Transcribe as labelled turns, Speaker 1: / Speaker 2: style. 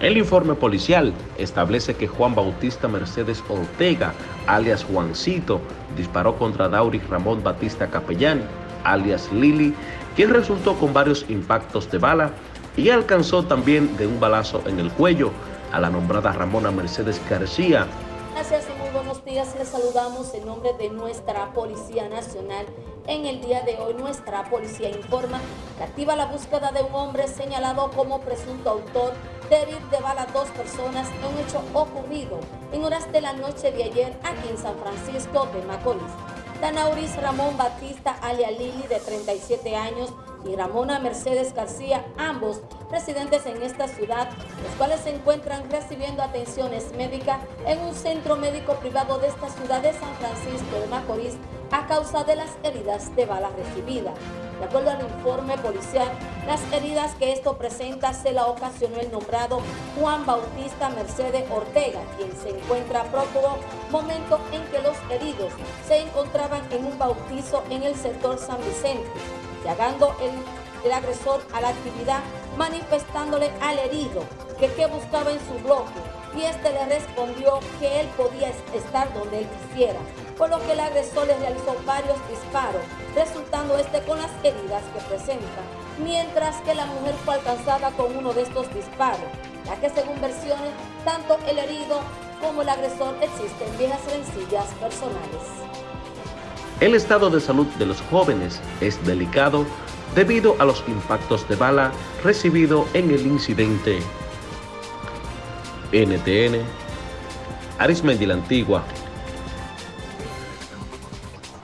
Speaker 1: El informe policial establece que Juan Bautista Mercedes Ortega, alias Juancito, disparó contra Dauri Ramón Batista Capellán, alias Lili, quien resultó con varios impactos de bala y alcanzó también de un balazo en el cuello a la nombrada Ramona Mercedes García.
Speaker 2: Gracias y muy buenos días. Les saludamos en nombre de nuestra Policía Nacional. En el día de hoy nuestra policía informa que activa la búsqueda de un hombre señalado como presunto autor de herir de bala a dos personas en un hecho ocurrido en horas de la noche de ayer aquí en San Francisco de Macorís. Danauris Ramón Batista alia Lili de 37 años y Ramona Mercedes García, ambos residentes en esta ciudad, los cuales se encuentran recibiendo atenciones médicas en un centro médico privado de esta ciudad de San Francisco de Macorís a causa de las heridas de bala recibidas. De acuerdo al informe policial, las heridas que esto presenta se la ocasionó el nombrado Juan Bautista Mercedes Ortega, quien se encuentra prófugo, momento en que los heridos se encontraban en un bautizo en el sector San Vicente llegando el, el agresor a la actividad manifestándole al herido que qué buscaba en su bloque y este le respondió que él podía estar donde él quisiera, por lo que el agresor le realizó varios disparos, resultando este con las heridas que presenta, mientras que la mujer fue alcanzada con uno de estos disparos, ya que según versiones, tanto el herido como el agresor existen viejas rencillas personales.
Speaker 1: El estado de salud de los jóvenes es delicado debido a los impactos de bala recibido en el incidente. NTN, Arismendi la Antigua,